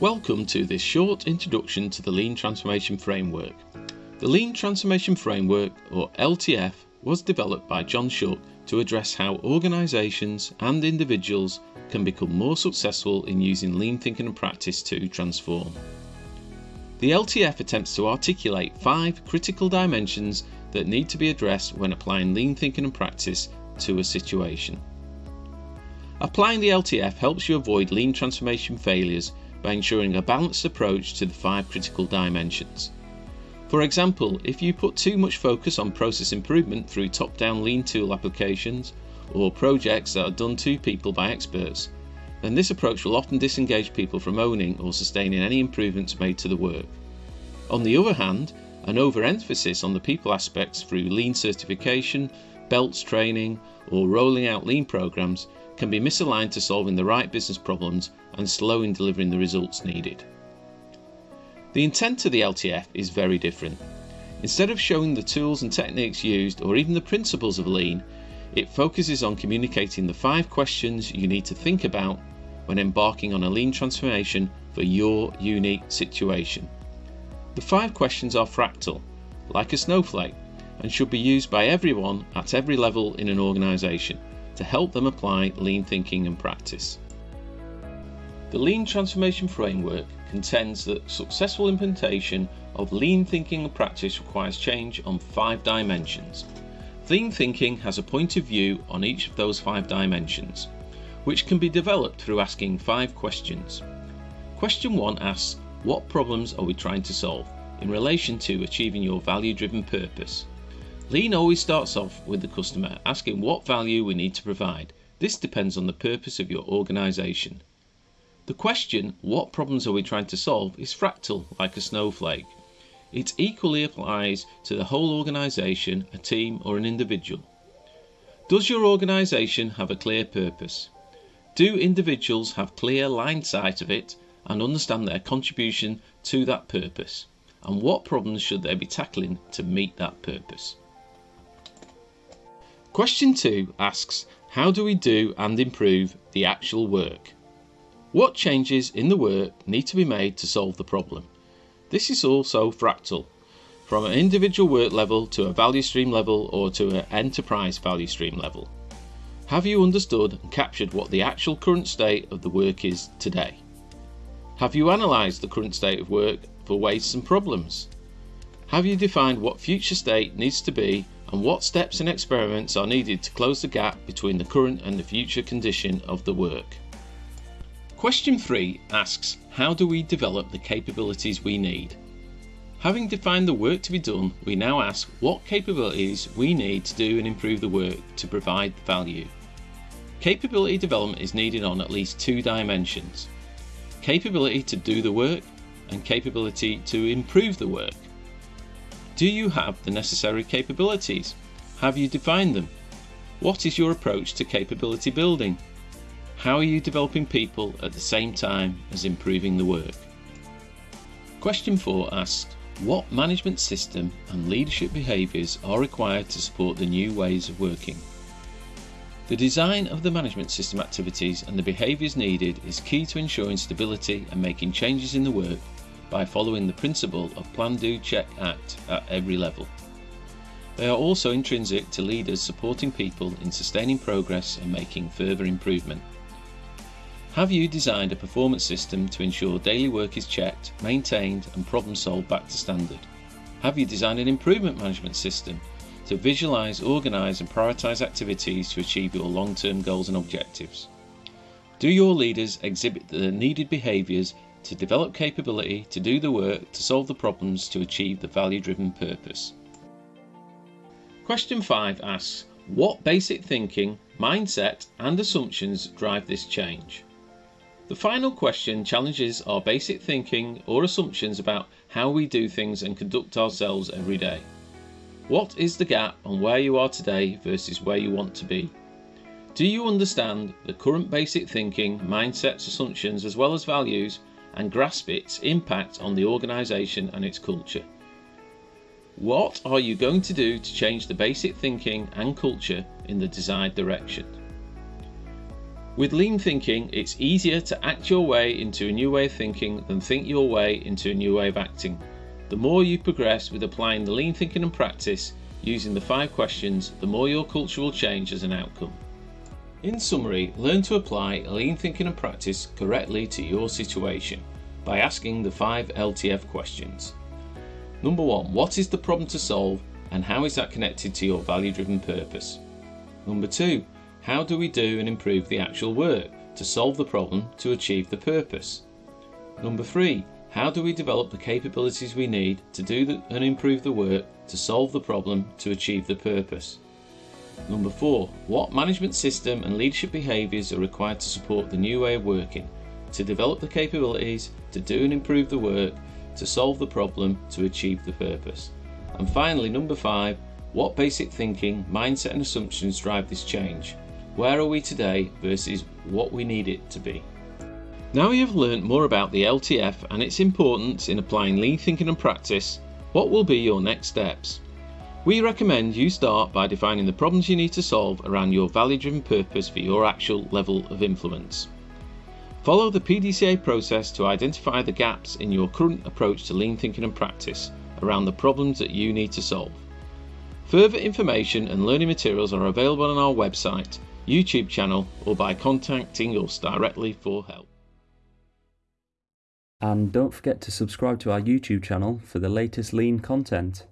Welcome to this short introduction to the Lean Transformation Framework. The Lean Transformation Framework, or LTF, was developed by John Shook to address how organisations and individuals can become more successful in using lean thinking and practice to transform. The LTF attempts to articulate five critical dimensions that need to be addressed when applying lean thinking and practice to a situation. Applying the LTF helps you avoid lean transformation failures by ensuring a balanced approach to the five critical dimensions. For example, if you put too much focus on process improvement through top-down lean tool applications or projects that are done to people by experts, then this approach will often disengage people from owning or sustaining any improvements made to the work. On the other hand, an overemphasis on the people aspects through lean certification, belts training, or rolling out lean programs can be misaligned to solving the right business problems and slow in delivering the results needed. The intent of the LTF is very different. Instead of showing the tools and techniques used or even the principles of lean, it focuses on communicating the five questions you need to think about when embarking on a lean transformation for your unique situation. The five questions are fractal, like a snowflake, and should be used by everyone at every level in an organisation to help them apply lean thinking and practice. The Lean Transformation Framework contends that successful implementation of lean thinking and practice requires change on five dimensions. Lean thinking has a point of view on each of those five dimensions, which can be developed through asking five questions. Question 1 asks, what problems are we trying to solve in relation to achieving your value driven purpose? Lean always starts off with the customer asking what value we need to provide. This depends on the purpose of your organization. The question, what problems are we trying to solve, is fractal like a snowflake. It equally applies to the whole organization, a team, or an individual. Does your organization have a clear purpose? Do individuals have clear line sight of it and understand their contribution to that purpose? And what problems should they be tackling to meet that purpose? Question 2 asks How do we do and improve the actual work? What changes in the work need to be made to solve the problem? This is also fractal, from an individual work level to a value stream level or to an enterprise value stream level. Have you understood and captured what the actual current state of the work is today? Have you analysed the current state of work for wastes and problems? Have you defined what future state needs to be and what steps and experiments are needed to close the gap between the current and the future condition of the work. Question 3 asks how do we develop the capabilities we need? Having defined the work to be done, we now ask what capabilities we need to do and improve the work to provide value. Capability development is needed on at least two dimensions. Capability to do the work and capability to improve the work. Do you have the necessary capabilities? Have you defined them? What is your approach to capability building? How are you developing people at the same time as improving the work? Question 4 asks, what management system and leadership behaviours are required to support the new ways of working? The design of the management system activities and the behaviours needed is key to ensuring stability and making changes in the work by following the principle of plan, do, check, act at every level. They are also intrinsic to leaders supporting people in sustaining progress and making further improvement. Have you designed a performance system to ensure daily work is checked, maintained and problem solved back to standard? Have you designed an improvement management system to visualize, organize and prioritize activities to achieve your long-term goals and objectives? Do your leaders exhibit the needed behaviors to develop capability to do the work to solve the problems to achieve the value driven purpose. Question 5 asks What basic thinking, mindset, and assumptions drive this change? The final question challenges our basic thinking or assumptions about how we do things and conduct ourselves every day. What is the gap on where you are today versus where you want to be? Do you understand the current basic thinking, mindsets, assumptions, as well as values and grasp its impact on the organisation and its culture. What are you going to do to change the basic thinking and culture in the desired direction? With lean thinking, it's easier to act your way into a new way of thinking than think your way into a new way of acting. The more you progress with applying the lean thinking and practice using the five questions, the more your culture will change as an outcome. In summary, learn to apply lean thinking and practice correctly to your situation by asking the five LTF questions. Number one, what is the problem to solve and how is that connected to your value driven purpose? Number two, how do we do and improve the actual work to solve the problem to achieve the purpose? Number three, how do we develop the capabilities we need to do the, and improve the work to solve the problem to achieve the purpose? Number four, what management system and leadership behaviours are required to support the new way of working, to develop the capabilities to do and improve the work to solve the problem to achieve the purpose? And finally, number five, what basic thinking, mindset, and assumptions drive this change? Where are we today versus what we need it to be? Now you have learnt more about the LTF and its importance in applying lean thinking and practice, what will be your next steps? We recommend you start by defining the problems you need to solve around your value driven purpose for your actual level of influence. Follow the PDCA process to identify the gaps in your current approach to lean thinking and practice around the problems that you need to solve. Further information and learning materials are available on our website YouTube channel or by contacting us directly for help. And don't forget to subscribe to our YouTube channel for the latest lean content.